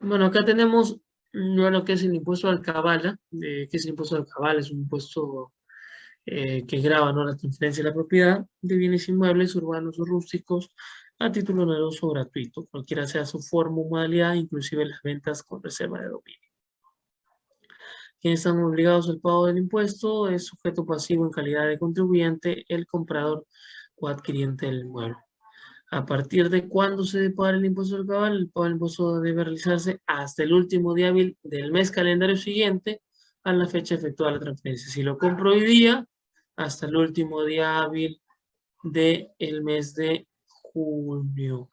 Bueno, acá tenemos lo que es el impuesto al cabala. Eh, ¿Qué es el impuesto al cabala? Es un impuesto eh, que graba ¿no? la transferencia de la propiedad de bienes inmuebles urbanos o rústicos a título oneroso o gratuito, cualquiera sea su forma o modalidad, inclusive las ventas con reserva de dominio. Quienes están obligados al pago del impuesto es sujeto pasivo en calidad de contribuyente, el comprador o adquiriente del inmueble. A partir de cuándo se debe pagar el impuesto del cabal, el pago del impuesto debe realizarse hasta el último día hábil del mes calendario siguiente a la fecha efectuada la transferencia. Si lo compro hoy día, hasta el último día hábil del mes de junio.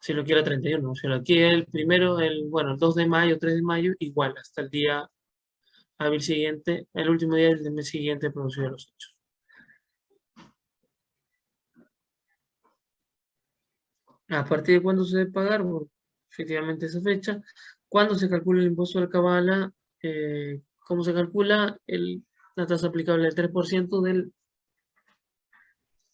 Si lo quiero 31, si lo quiere el primero, el, bueno, el 2 de mayo, 3 de mayo, igual, hasta el día hábil siguiente, el último día del mes siguiente producido los hechos. ¿A partir de cuándo se debe pagar? efectivamente esa fecha. ¿Cuándo se calcula el impuesto de cabala? Eh, ¿Cómo se calcula? El, la tasa aplicable del 3% del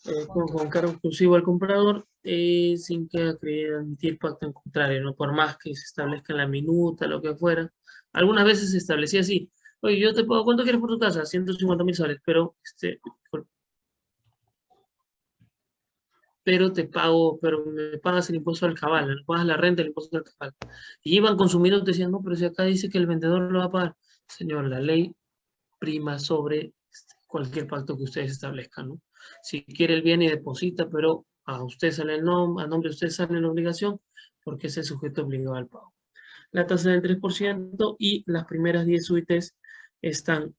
eh, con, cargo exclusivo al comprador eh, sin que admitir pacto en contrario, ¿no? por más que se establezca en la minuta, lo que fuera. Algunas veces se establecía así, oye, yo te pago, ¿cuánto quieres por tu casa? 150 mil soles, pero, este, pero te pago, pero me pagas el impuesto al cabal, me pagas la renta, el impuesto al cabal. Y iban consumiendo y decían, no, pero si acá dice que el vendedor lo va a pagar. Señor, la ley prima sobre cualquier pacto que ustedes establezcan, ¿no? Si quiere el bien y deposita, pero a usted sale el nombre, a nombre de usted sale la obligación, porque es el sujeto obligado al pago. La tasa del 3% y las primeras 10 suites están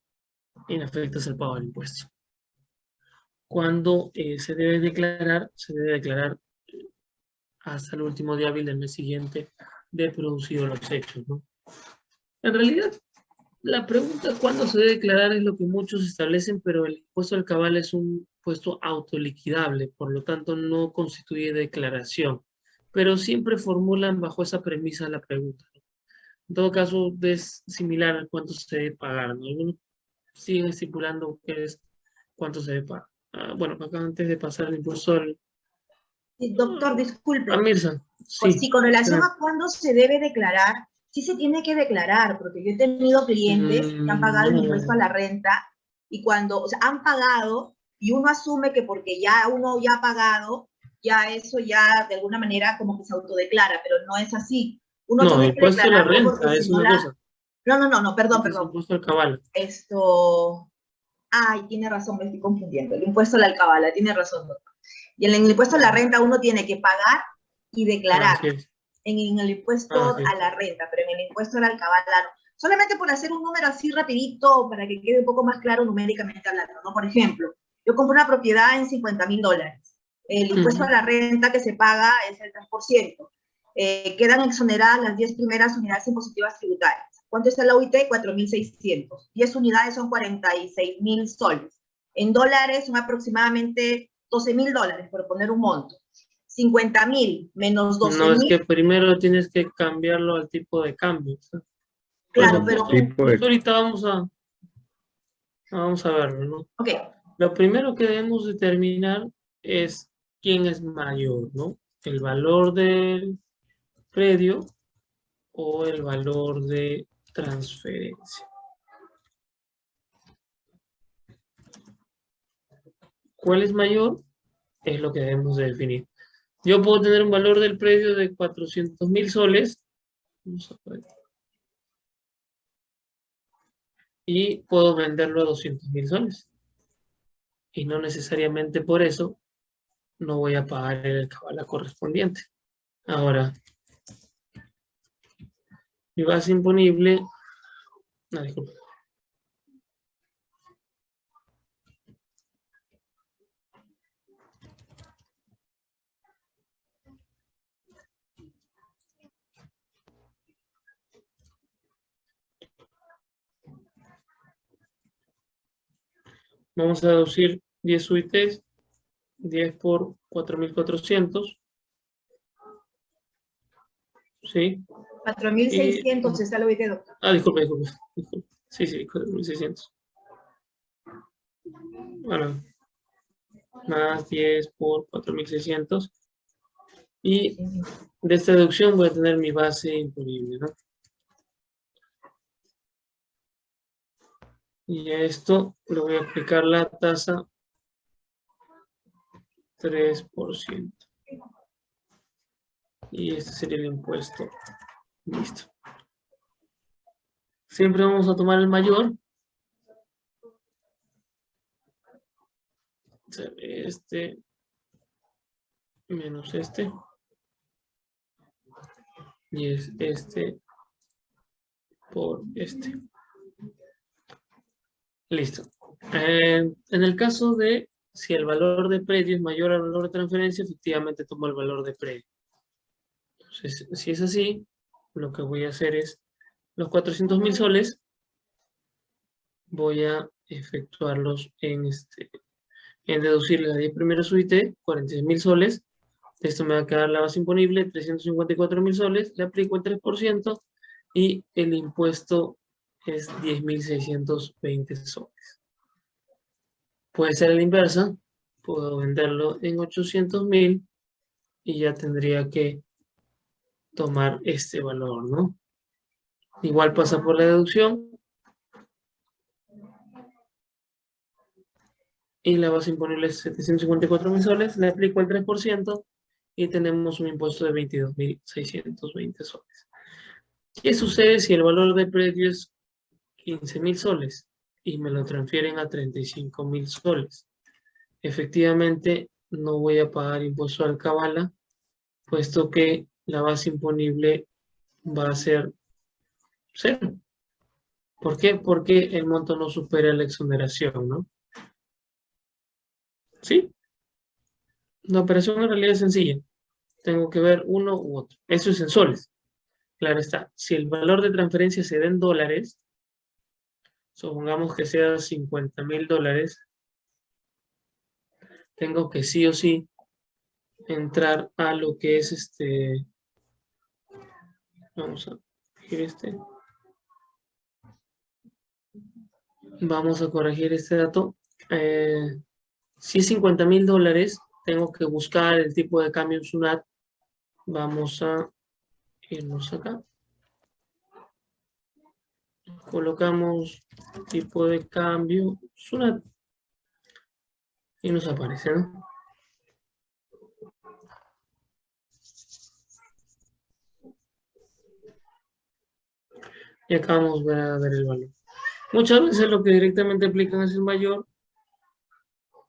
inafectas al pago del impuesto. Cuando eh, se debe declarar, se debe declarar eh, hasta el último día hábil del mes siguiente de producido los hechos. ¿no? En realidad, la pregunta cuándo se debe declarar es lo que muchos establecen, pero el impuesto al cabal es un impuesto autoliquidable, por lo tanto no constituye declaración, pero siempre formulan bajo esa premisa la pregunta. En todo caso, es similar a cuánto se debe pagar. Algunos siguen estipulando que es cuánto se debe pagar. Ah, bueno, acá antes de pasar el al... Doctor, disculpe. A Mirza. Sí, pues sí, con relación a cuándo se debe declarar, sí se tiene que declarar, porque yo he tenido clientes que han pagado el impuesto a la renta y cuando, o sea, han pagado y uno asume que porque ya uno ya ha pagado, ya eso ya de alguna manera como que se autodeclara, pero no es así. Uno no, el impuesto a la renta es una cosa. No, no, no, no, perdón, perdón. El impuesto al cabal. Esto, ay, tiene razón, me estoy confundiendo. El impuesto a la alcabala, tiene razón, doctor. Y en el impuesto a la renta uno tiene que pagar y declarar en, el impuesto ah, a la renta, pero en el impuesto al alcabala Solamente por hacer un número así rapidito para que quede un poco más claro numéricamente hablando, ¿no? Por ejemplo, yo compro una propiedad en 50 mil dólares. El impuesto a la renta que se paga es el 3%. Eh, quedan exoneradas las 10 primeras unidades impositivas tributarias. ¿Cuánto está la UIT? 4.600. 10 unidades son 46 mil soles. En dólares son aproximadamente 12 mil dólares, por poner un monto. 50 mil menos 12 mil. No, es que primero tienes que cambiarlo al tipo de cambio. Claro, pero... Ahorita vamos a, vamos a verlo, ¿no? Ok. Lo primero que debemos determinar es quién es mayor, ¿no? El valor del predio o el valor de transferencia. ¿Cuál es mayor? Es lo que debemos de definir. Yo puedo tener un valor del predio de 400 mil soles. Y puedo venderlo a 200 mil soles. Y no necesariamente por eso no voy a pagar el cabala correspondiente. Ahora, mi base imponible... No, disculpe. Vamos a deducir 10 suites, 10 por 4.400. ¿Sí? 4.600 está lo que doctor. Ah, disculpe, disculpe, Sí, sí, 4.600. Bueno, más 10 por 4.600. Y de esta deducción voy a tener mi base imponible, ¿no? Y a esto le voy a aplicar la tasa 3%. Y este sería el impuesto. Listo. Siempre vamos a tomar el mayor. Este menos este. Y es este por este. Listo. Eh, en el caso de si el valor de predio es mayor al valor de transferencia, efectivamente tomo el valor de predio. Entonces, si es así, lo que voy a hacer es los 400 mil soles, voy a efectuarlos en, este, en deducir las 10 primeras UIT, 46 mil soles. Esto me va a quedar la base imponible, 354 mil soles. Le aplico el 3% y el impuesto es 10.620 soles. Puede ser la inversa. Puedo venderlo en 800.000 y ya tendría que tomar este valor, ¿no? Igual pasa por la deducción. Y la base imponible es 754 mil soles. Le aplico el 3% y tenemos un impuesto de 22.620 soles. ¿Qué sucede si el valor de predio es 15 mil soles y me lo transfieren a 35 mil soles? Efectivamente, no voy a pagar impuesto al cabala, puesto que la base imponible va a ser cero. ¿Por qué? Porque el monto no supera la exoneración, ¿no? ¿Sí? La operación en realidad es sencilla. Tengo que ver uno u otro. Eso es en soles. Claro está. Si el valor de transferencia se da en dólares, supongamos que sea 50 mil dólares, tengo que sí o sí entrar a lo que es este... Vamos a corregir este. Vamos a corregir este dato. Si es 50 mil dólares, tengo que buscar el tipo de cambio en SUNAT. Vamos a irnos acá. Colocamos tipo de cambio SUNAT. Y nos aparece, ¿no? Y acá vamos a ver el valor. Muchas veces lo que directamente aplican es el mayor.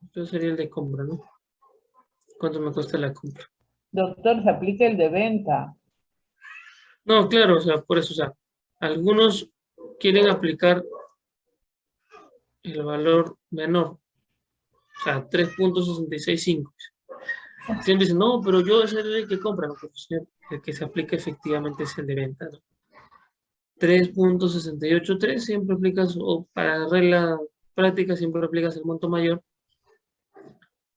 Entonces sería el de compra, ¿no? ¿Cuánto me cuesta la compra? Doctor, se aplica el de venta. No, claro, o sea, por eso, o sea, algunos quieren aplicar el valor menor, o sea, 3.665. Siempre dicen, no, pero yo es el que compra, no, pues, el que se aplica efectivamente es el de venta, ¿no? 3.683 siempre aplicas, o para regla práctica siempre aplicas el monto mayor.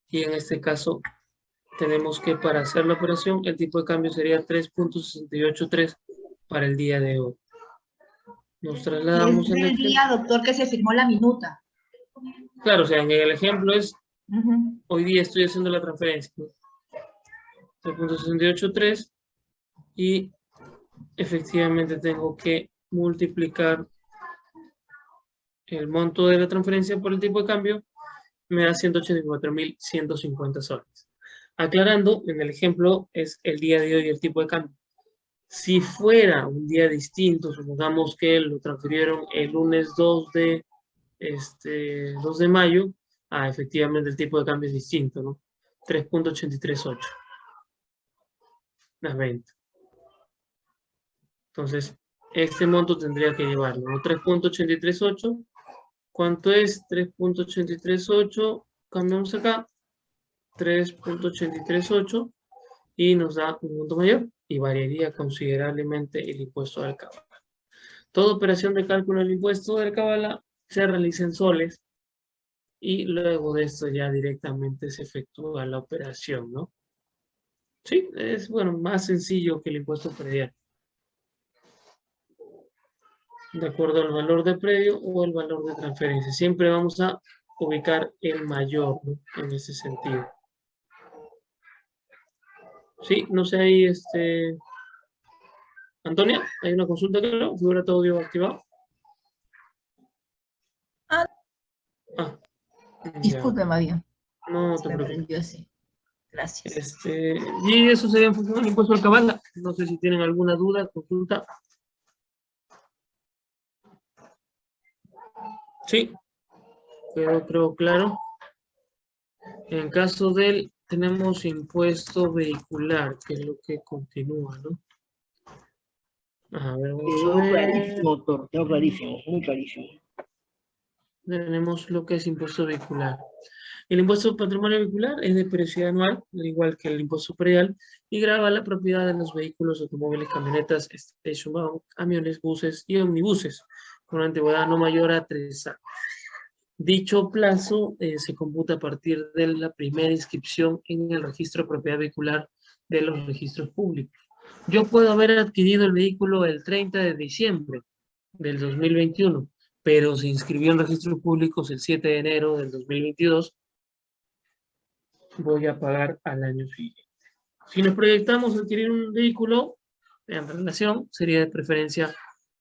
Y en este caso tenemos que para hacer la operación el tipo de cambio sería 3.683 para el día de hoy. Nos trasladamos en el día, doctor, que se firmó la minuta. Claro, o sea, en el ejemplo es, hoy día estoy haciendo la transferencia. 3.683 y efectivamente tengo que multiplicar el monto de la transferencia por el tipo de cambio, me da 184.150 soles. Aclarando, en el ejemplo es el día de hoy el tipo de cambio. Si fuera un día distinto, supongamos que lo transfirieron el lunes 2 de, este, 2 de mayo, ah, efectivamente el tipo de cambio es distinto, ¿no? 3.838. Las 20. Entonces, este monto tendría que llevarlo, 3.838. ¿Cuánto es 3.838? Cambiamos acá. 3.838 y nos da un monto mayor y variaría considerablemente el impuesto del cabala. Toda operación de cálculo del impuesto del cabala se realiza en soles y luego de esto ya directamente se efectúa la operación, ¿no? Sí, es bueno, más sencillo que el impuesto predial de acuerdo al valor de predio o el valor de transferencia. Siempre vamos a ubicar el mayor en ese sentido. Sí, no sé ahí, este... Antonia, hay una consulta, creo, figura todo audio activado. Ah. ah Disculpe, María. No te preocupes. Gracias. Este, y eso sería en función del impuesto al cabal. No sé si tienen alguna duda, consulta. Sí, quedó creo claro. En caso del, tenemos impuesto vehicular, que es lo que continúa, ¿no? A ver, vamos a ver. clarísimo, doctor, quedó clarísimo, muy clarísimo. Tenemos lo que es impuesto vehicular. El impuesto patrimonio vehicular es de periodicidad anual, al igual que el impuesto predial, y grava la propiedad de los vehículos, automóviles, camionetas, station camiones, buses y omnibuses, con antigüedad no mayor a tres años. Dicho plazo eh, se computa a partir de la primera inscripción en el registro de propiedad vehicular de los registros públicos. Yo puedo haber adquirido el vehículo el 30 de diciembre del 2021, pero se inscribió en registros públicos el 7 de enero del 2022, voy a pagar al año siguiente. Si nos proyectamos adquirir un vehículo en relación, sería de preferencia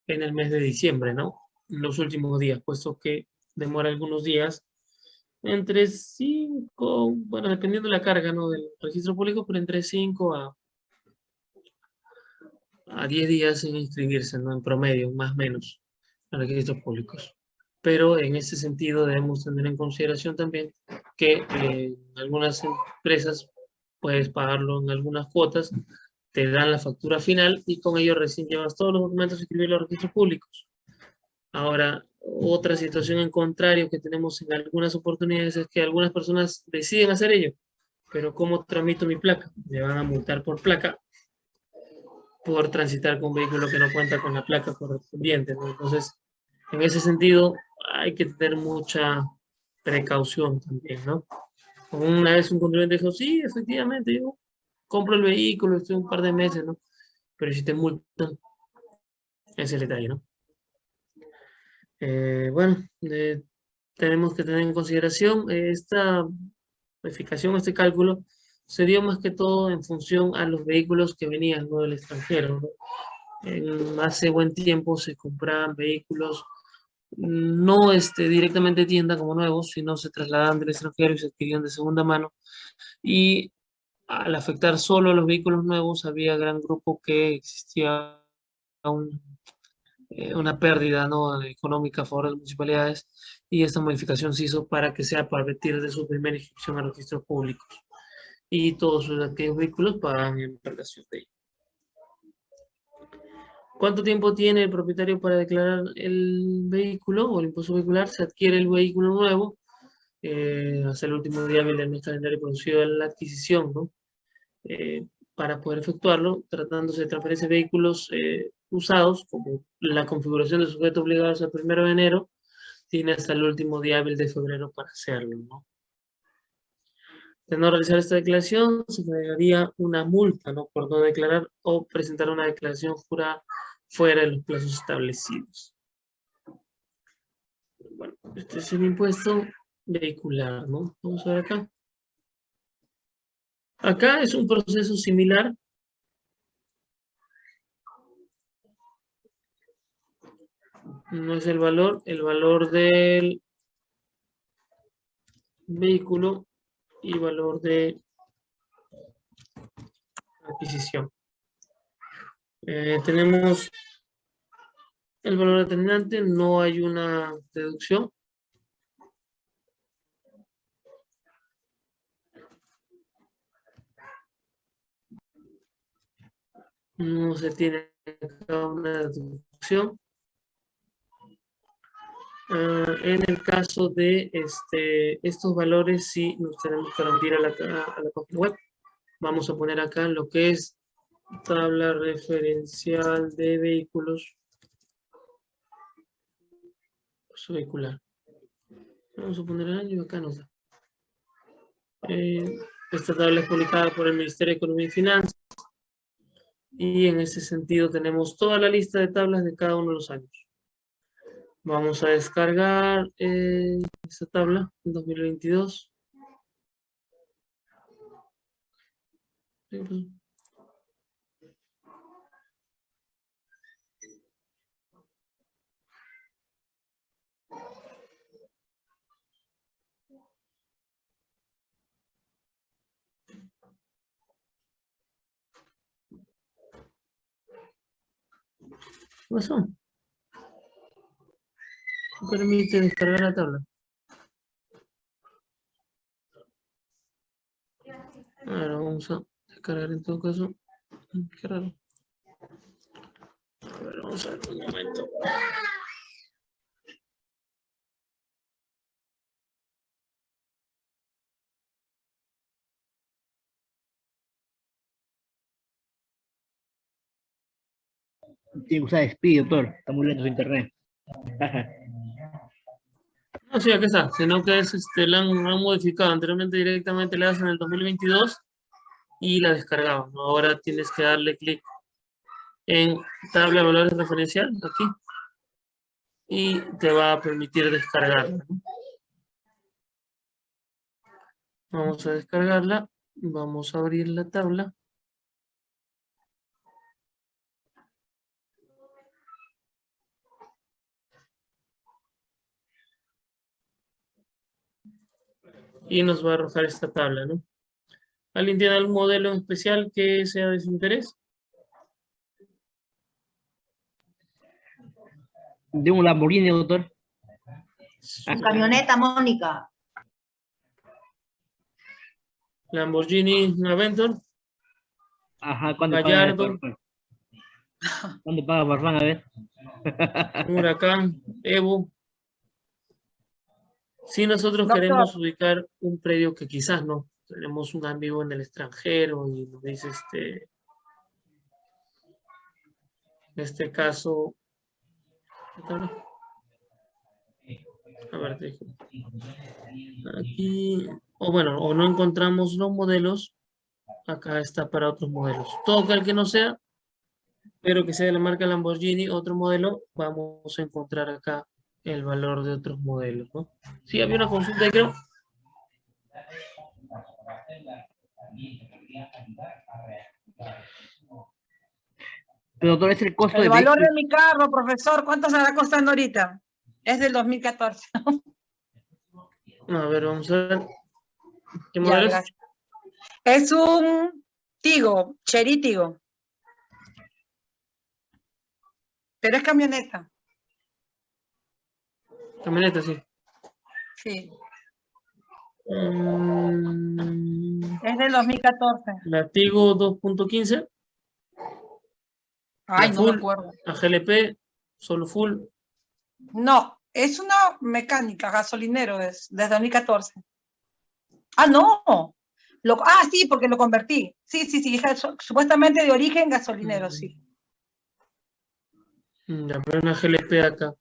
en el mes de diciembre, ¿no? Los últimos días, puesto que demora algunos días, entre 5, bueno, dependiendo de la carga, ¿no? Del registro público, pero entre 5 a, a 10 días en inscribirse, ¿no? En promedio, más o menos, en registros públicos. Pero en ese sentido debemos tener en consideración también que eh, algunas empresas puedes pagarlo en algunas cuotas, te dan la factura final y con ello recién llevas todos los documentos y escribir los registros públicos. Ahora, otra situación en contrario que tenemos en algunas oportunidades es que algunas personas deciden hacer ello, pero ¿cómo tramito mi placa? Me van a multar por placa por transitar con un vehículo que no cuenta con la placa correspondiente. Entonces, en ese sentido, hay que tener mucha precaución también, ¿no? Una vez un contribuyente dijo, sí, efectivamente, yo compro el vehículo, estoy un par de meses, ¿no? Pero si te multan, es el detalle, ¿no? Eh, bueno, tenemos que tener en consideración eh, esta verificación, este cálculo, se dio más que todo en función a los vehículos que venían del extranjero. ¿no? hace buen tiempo se compraban vehículos no este, directamente tienda como nuevos, sino se trasladaban del extranjero y se adquirían de segunda mano. Y al afectar solo a los vehículos nuevos, había gran grupo que existía eh, una pérdida ¿no? económica a favor de las municipalidades y esta modificación se hizo para que sea a partir de su primera inscripción a registros públicos. Y todos aquellos vehículos pagan en relación de ello. ¿Cuánto tiempo tiene el propietario para declarar el vehículo o el impuesto vehicular? Se adquiere el vehículo nuevo eh, hasta el último día del mes calendario producido de la adquisición, ¿no? Eh, para poder efectuarlo, tratándose de transferencia de vehículos eh, usados, como la configuración de sujeto obligado hasta el primero de enero, tiene hasta el último día de febrero para hacerlo, ¿no? De no realizar esta declaración, se daría una multa, ¿no? Por no declarar o presentar una declaración jurada fuera de los plazos establecidos. Bueno, este es el impuesto vehicular, ¿no? Vamos a ver acá. Acá es un proceso similar. No es el valor, el valor del vehículo y valor de adquisición. Eh, tenemos el valor determinante, no hay una deducción. No se tiene una deducción. Ah, en el caso de este, estos valores, sí nos tenemos que remitir a la, página web. Vamos a poner acá lo que es tabla referencial de vehículos vehicular. Vamos a poner el año acá nos da. Eh, esta tabla es publicada por el Ministerio de Economía y Finanzas. Y en ese sentido tenemos toda la lista de tablas de cada uno de los años. Vamos a descargar eh, esta tabla en 2022. ¿Qué pasó? No permite descargar la tabla. Ahora vamos a descargar en todo caso. Qué raro. A ver, vamos a ver un momento. Tiene que usar speed, doctor. Está muy lento su internet. No, sí, aquí está, sino que es, este, la han, modificado. Anteriormente directamente le das en el 2022 y la descargaban. Ahora tienes que darle clic en tabla de valores referencial, aquí, y te va a permitir descargarla. Vamos a descargarla, vamos a abrir la tabla. Y nos va a arrojar esta tabla, ¿no? ¿Alguien tiene algún modelo especial que sea de su interés? De un Lamborghini, doctor. La camioneta, Mónica. Lamborghini Aventor, Ajá, ¿cuándo Gallardo. paga? ¿Cuándo paga Farfán? A ver. Huracán, Evo. Si nosotros Doctor. queremos ubicar un predio que quizás no, tenemos un amigo en el extranjero y nos dice este, en este caso, a ver, te digo. aquí, o bueno, o no encontramos los modelos, acá está para otros modelos. Todo aquel que no sea, pero que sea de la marca Lamborghini, otro modelo, vamos a encontrar acá el valor de otros modelos, ¿no? Sí, había una consulta ahí, creo. Pero doctor, es el costo El de valor de mi carro, profesor, ¿cuánto estará costando ahorita? Es del 2014. A ver, vamos a ver. ¿Qué Ya, modelo es? Es un Tigo, Chery Tigo. Pero es camioneta. Camioneta, sí. Sí, Mm, es del 2014. Latigo 2.15, Ay, La no me acuerdo. AGLP, solo full. No, es una mecánica, gasolinero, es desde 2014. Ah, no. Lo, ah, sí, porque lo convertí. Sí, sí, sí, es supuestamente de origen gasolinero, sí. Mm, Ya, pero una GLP acá.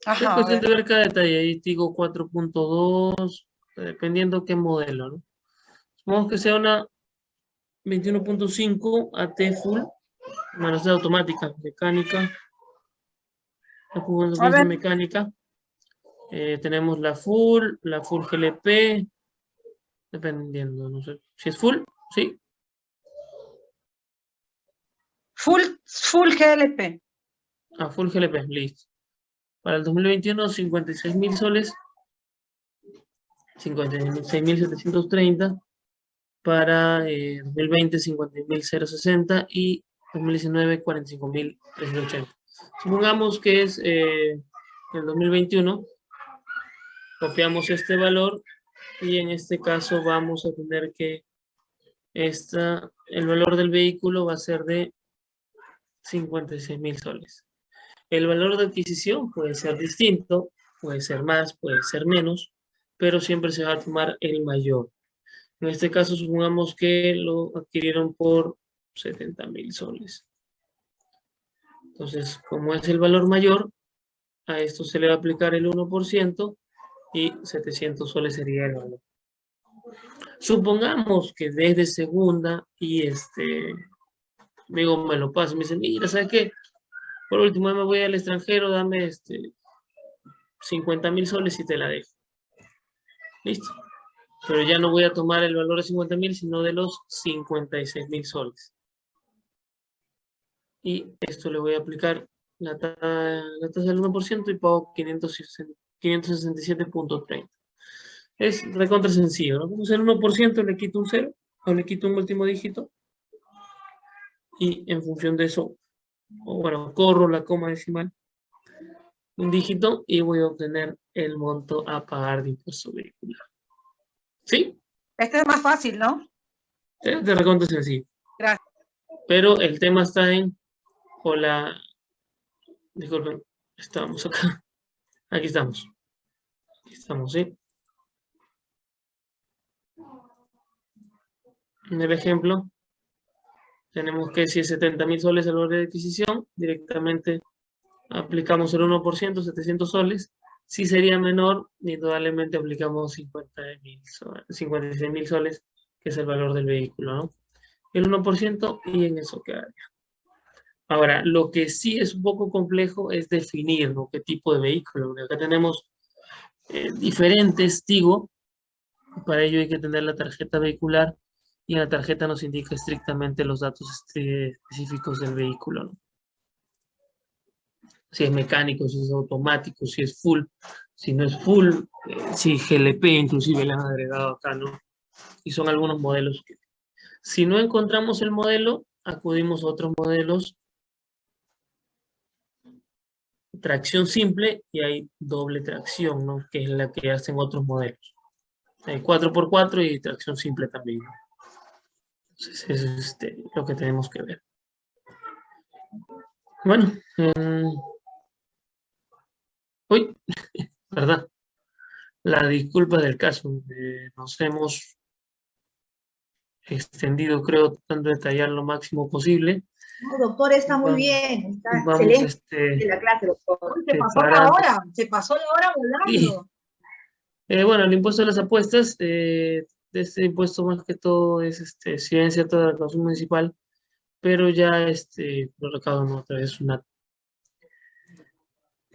Es Ajá, cuestión ver. de ver cada detalle. Ahí digo 4.2, dependiendo qué modelo, ¿no? Supongamos que sea una 21.5 AT full, bueno, es automática, mecánica. A ver. mecánica. Eh, tenemos la full, la full GLP, dependiendo, no sé. Si es full, sí. Full, full GLP. Ah, full GLP, listo. Para el 2021, 56 mil soles. 56.730. Para eh, 2020, 50.060 y 2019, 45.380. Supongamos que es eh, el 2021. Copiamos este valor y en este caso vamos a tener que esta, el valor del vehículo va a ser de 56 mil soles. El valor de adquisición puede ser distinto, puede ser más, puede ser menos, pero siempre se va a tomar el mayor. En este caso, supongamos que lo adquirieron por 70 mil soles. Entonces, como es el valor mayor, a esto se le va a aplicar el 1% y 700 soles sería el valor. Supongamos que desde segunda y este, amigo me lo pasa, me dice, mira, ¿sabes qué? Por último, me voy al extranjero, dame este 50 mil soles y te la dejo. Listo. Pero ya no voy a tomar el valor de 50 mil, sino de los 56 mil soles. Y esto le voy a aplicar la, ta- la tasa del 1% y pago 560 567.30. Es recontra sencillo, ¿no? Vamos el 1%, le quito un 0 o le quito un último dígito. Y en función de eso o bueno, corro la coma decimal, un dígito y voy a obtener el monto a pagar de impuesto vehicular. ¿Sí? Este es más fácil, ¿no? De reconto sencillo. Gracias. Pero el tema está en, hola, disculpen, estamos acá. Aquí estamos. Aquí estamos, ¿sí? En el ejemplo, tenemos que si es 70 mil soles el valor de adquisición, directamente aplicamos el 1%, 700 soles. Si sería menor, indudablemente aplicamos 50 mil 56 mil soles, que es el valor del vehículo, ¿no? El 1% y en eso quedaría. Ahora, lo que sí es un poco complejo es definir ¿no? qué tipo de vehículo. acá tenemos eh, diferentes, digo, para ello hay que tener la tarjeta vehicular y en la tarjeta nos indica estrictamente los datos este, específicos del vehículo. Si es mecánico, si es automático, si es full, si no es full, eh, si GLP inclusive le han agregado acá, ¿no? Y son algunos modelos. Que, si no encontramos el modelo, acudimos a otros modelos. Tracción simple y hay doble tracción, ¿no? Que es la que hacen otros modelos. Hay 4x4 y tracción simple también. Entonces, es este, lo que tenemos que ver. Bueno. Mm, uy, ¿verdad? La disculpa del caso. Eh, nos hemos extendido, creo, tratando de detallar lo máximo posible. No, doctor, está muy bien. Está excelente este, la clase, doctor. Se pasó la hora, se pasó la hora volando. Eh, bueno, el impuesto de las apuestas, eh, este impuesto más que todo es este, ciencia toda la consumo municipal, pero ya este, lo recaudo no, otra vez una.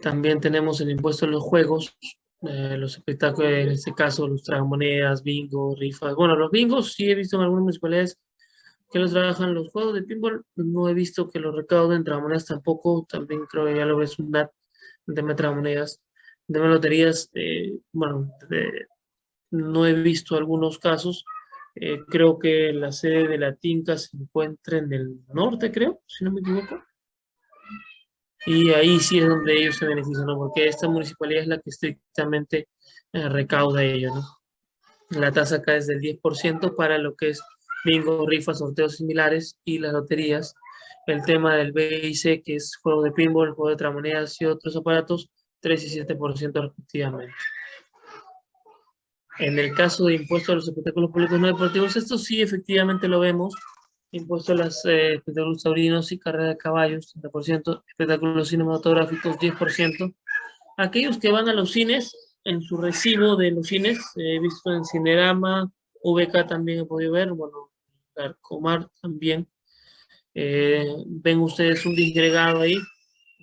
También tenemos el impuesto de los juegos, eh, los espectáculos, en este caso los tragamonedas, bingo, rifas. Bueno, los bingos sí he visto en algunas municipalidades que los trabajan los juegos de pinball, no he visto que los recauden, tragamonedas tampoco, también creo que ya lo ves un NAT de tragamonedas, de loterías, eh, bueno, de, no he visto algunos casos. Eh, creo que la sede de la Tinca se encuentra en el norte, creo, si no me equivoco. Y ahí sí es donde ellos se benefician, ¿no? Porque esta municipalidad es la que estrictamente eh, recauda ello, ¿no? La tasa acá es del 10% para lo que es bingo, rifas, sorteos similares y las loterías. El tema del BIC, que es juego de pinball, juego de tramonedas y otros aparatos, 3 y 7% respectivamente. En el caso de impuestos a los espectáculos públicos no deportivos, esto sí efectivamente lo vemos. Impuesto a los eh, espectáculos taurinos y carrera de caballos, 30%. Espectáculos cinematográficos, 10%. Aquellos que van a los cines, en su recibo de los cines, he visto en Cinerama, VK también he podido ver, bueno, Arcomar también. Eh, ven ustedes un disgregado ahí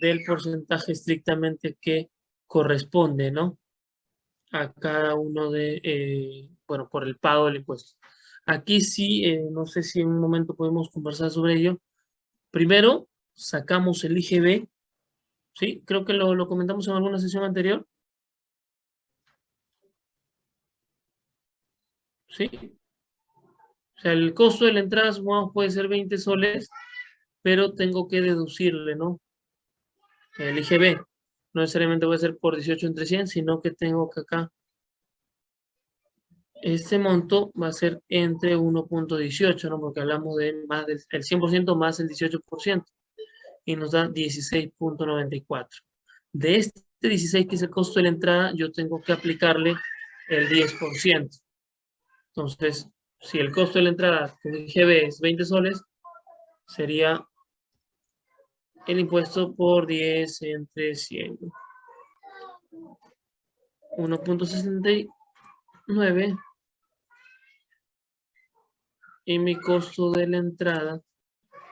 del porcentaje estrictamente que corresponde, ¿no? A cada uno de, eh, bueno, por el pago del impuesto. Aquí sí, eh, no sé si en un momento podemos conversar sobre ello. Primero, sacamos el IGB, ¿sí? Creo que lo, lo comentamos en alguna sesión anterior. ¿Sí? O sea, el costo de la entrada, puede ser 20 soles, pero tengo que deducirle, ¿no? El IGB no necesariamente voy a ser por 18 entre 100, sino que tengo que acá, este monto va a ser entre 1.18, ¿no? Porque hablamos de más del el 100% más el 18%, y nos da 16.94. De este 16 que es el costo de la entrada, yo tengo que aplicarle el 10%. Entonces, si el costo de la entrada con IGB es 20 soles, sería el impuesto por 10 entre 100. 1.69 y mi costo de la entrada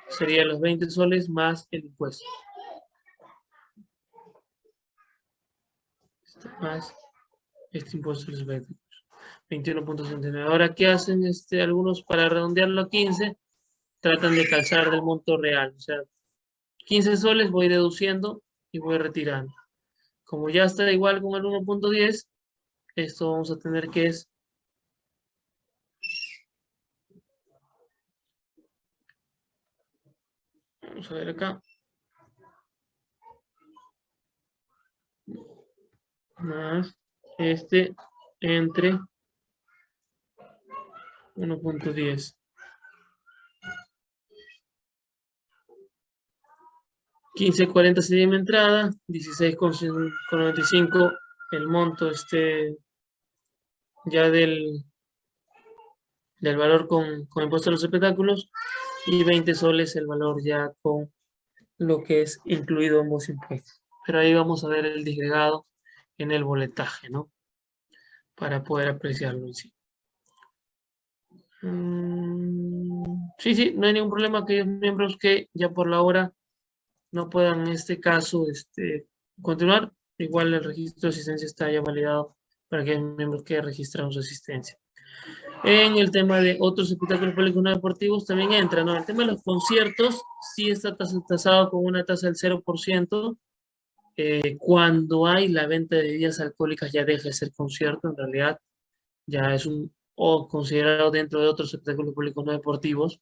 sería los 20 soles más el impuesto. Este más este impuesto es 21.69. Ahora, ¿qué hacen este, algunos para redondearlo a 15? Tratan de calzar del monto real. O sea, 15 soles voy deduciendo y voy retirando. Como ya está igual con el 1.10, esto vamos a tener que es Vamos a ver acá. Más este entre 1.10. 15.40 sería mi entrada, 16.95 el monto este ya del, del valor con, con impuesto a los espectáculos y 20 soles el valor ya con lo que es incluido ambos impuestos. Pero ahí vamos a ver el disgregado en el boletaje, ¿no? Para poder apreciarlo en sí. Mm, sí, sí, no hay ningún problema aquellos miembros que ya por la hora no puedan en este caso este, continuar. Igual el registro de asistencia está ya validado para aquellos miembros que registraron su asistencia. En el tema de otros espectáculos públicos no deportivos también entra, ¿no? El tema de los conciertos sí está tasado con una tasa del 0%. Eh, cuando hay la venta de bebidas alcohólicas ya deja de ser concierto, en realidad ya es un o considerado dentro de otros espectáculos públicos no deportivos,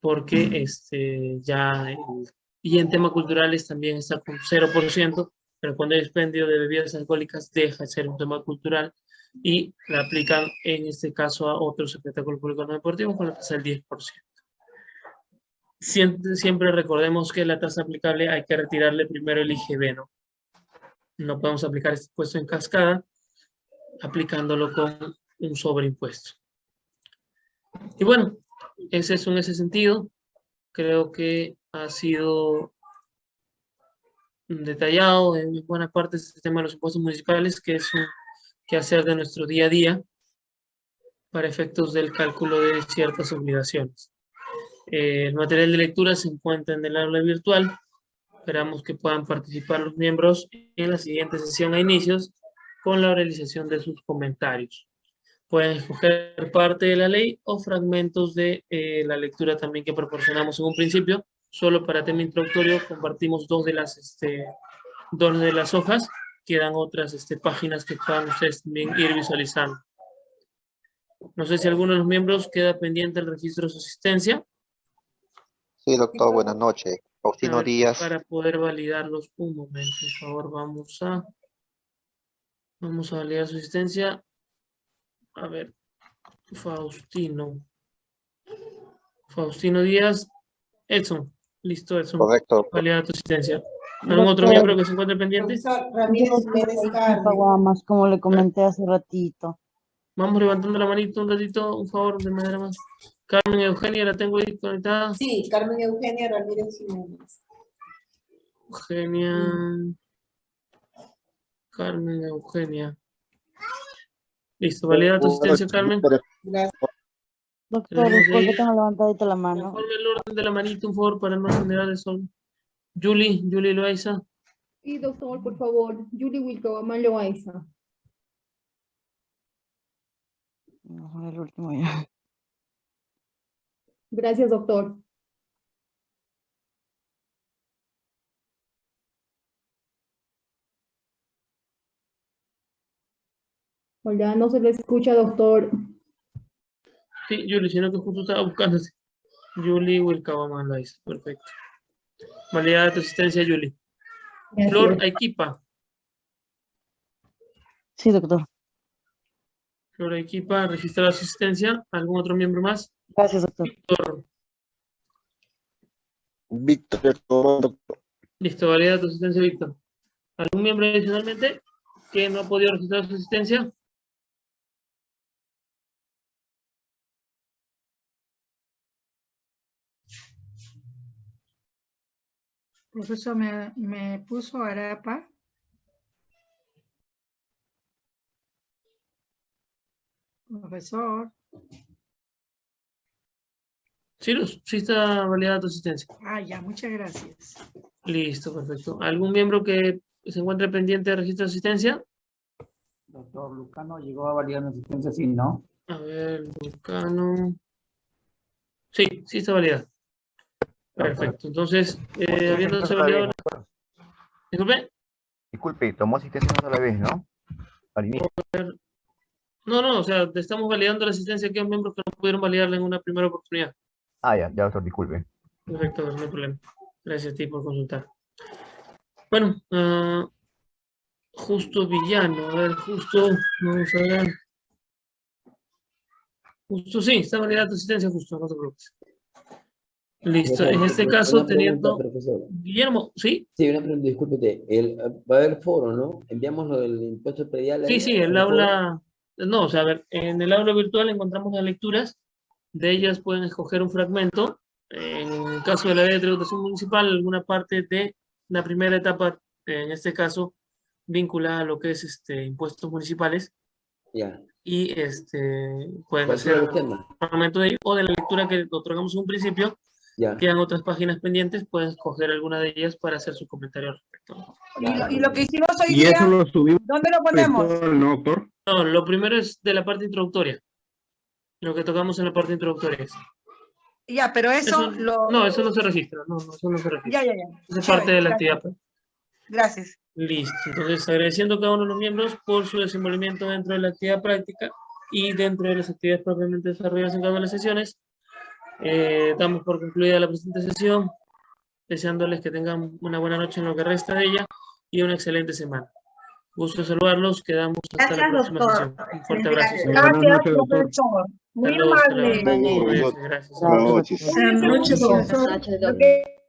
porque este, ya, y en temas culturales también está con 0%, pero cuando hay expendio de bebidas alcohólicas deja de ser un tema cultural y la aplican en este caso a otros espectáculos públicos no deportivos con la tasa del 10%. Siempre, siempre recordemos que la tasa aplicable hay que retirarle primero el IGB, ¿no? No podemos aplicar este impuesto en cascada aplicándolo con un sobreimpuesto. Y bueno, ese es en ese sentido. Creo que ha sido detallado en buena parte este tema de los impuestos municipales, que es un hacer de nuestro día a día para efectos del cálculo de ciertas obligaciones. Eh, el material de lectura se encuentra en el aula virtual. Esperamos que puedan participar los miembros en la siguiente sesión a inicios con la realización de sus comentarios. Pueden escoger parte de la ley o fragmentos de eh, la lectura también que proporcionamos en un principio. Solo para tema introductorio compartimos dos de las, este, dos de las hojas. Quedan otras este, páginas que puedan ustedes también ir visualizando. No sé si alguno de los miembros queda pendiente del registro de su asistencia. Sí, doctor, buenas noches. Faustino Díaz. Para poder validarlos un momento, por favor, vamos a... Vamos a validar su asistencia. A ver, Faustino. Faustino Díaz. Edson. Listo, Edson. Correcto. Validar tu asistencia. ¿Algún otro miembro que se encuentre pendiente? Más como le comenté hace ratito. Vamos levantando la manito un ratito, un favor, de manera más. Carmen Eugenia, ¿la tengo ahí conectada? Sí, Carmen Eugenia Ramírez Jiménez. Eugenia. Carmen Eugenia. Listo, valida tu asistencia, Carmen. Gracias. Doctor, después que tengo levantadita la mano. Informe el orden de la manito, un favor, para no generar el sol. Julie, Julie Loaiza. Sí, doctor, por favor. Julie Wilcabamán Loaiza. Mejor el último ya. Gracias, doctor. Hola, no se le escucha, doctor. Sí, Julie, sino que justo estaba buscándose. Julie Wilcabamán Loaiza, perfecto. Validada tu asistencia, Julie. Flor Equipa. Sí, doctor. Flor Equipa, registrar asistencia. ¿Algún otro miembro más? Gracias, doctor. Víctor. Víctor, Listo, valida tu asistencia, Víctor. ¿Algún miembro adicionalmente que no ha podido registrar su asistencia? Profesor, me, me puso Arapa. Profesor. Sí, Luz, sí está validada tu asistencia. Ah, ya, muchas gracias. Listo, perfecto. ¿Algún miembro que se encuentre pendiente de registro de asistencia? Doctor Lucano llegó a validar mi asistencia, sí, ¿no? A ver, Vulcano. Sí, sí está validada. Perfecto. Entonces, eh, habiéndose validado... Disculpe. Disculpe, tomó asistencia una sola vez, ¿no? Al inicio. No, no, o sea, estamos validando la asistencia aquí a miembros que no pudieron validarla en una primera oportunidad. Ah, ya, ya, doctor, disculpe. Perfecto, no hay problema. Gracias a ti por consultar. Bueno, ah, Justo Villano, a ver, justo, vamos a ver. Justo, sí, está validada tu asistencia, justo, no te preocupes. Listo, en este caso, teniendo... Guillermo, ¿sí? Sí, una pregunta, discúlpete. El, va a haber foro, ¿no? Enviamos lo del impuesto predial. Sí, sí, el al foro. aula... No, o sea, a ver, en el aula virtual encontramos las lecturas, de ellas pueden escoger un fragmento, en el caso de la ley de tributación municipal, alguna parte de la primera etapa, en este caso, vinculada a lo que es este, impuestos municipales, Ya. y este, pueden hacer un fragmento de ello, o de la lectura que otorgamos en un principio, Ya. quedan otras páginas pendientes, pueden escoger alguna de ellas para hacer su comentario al respecto. Y lo, y lo que hicimos hoy Y día, eso lo subimos ¿dónde lo ponemos? ¿no, doctor? No, lo primero es de la parte introductoria, lo que tocamos en la parte introductoria. Ya, pero eso, Eso- lo... No, eso no se registra, no, no, eso no se registra. Ya, ya, ya. Eso es Chévere, parte de la gracias. actividad. Gracias. Listo, entonces agradeciendo a cada uno de los miembros por su desenvolvimiento dentro de la actividad práctica y dentro de las actividades propiamente desarrolladas en cada una de las sesiones. Eh, damos por concluida la presente sesión, deseándoles que tengan una buena noche en lo que resta de ella y una excelente semana. Gusto saludarlos, quedamos hasta la Gracias, próxima doctor. sesión. Un fuerte abrazo. Buenas Gracias, noches, doctor. profesor. Muy amable. saludos. Gracias. Buenas noches. Buenas noches. Ok.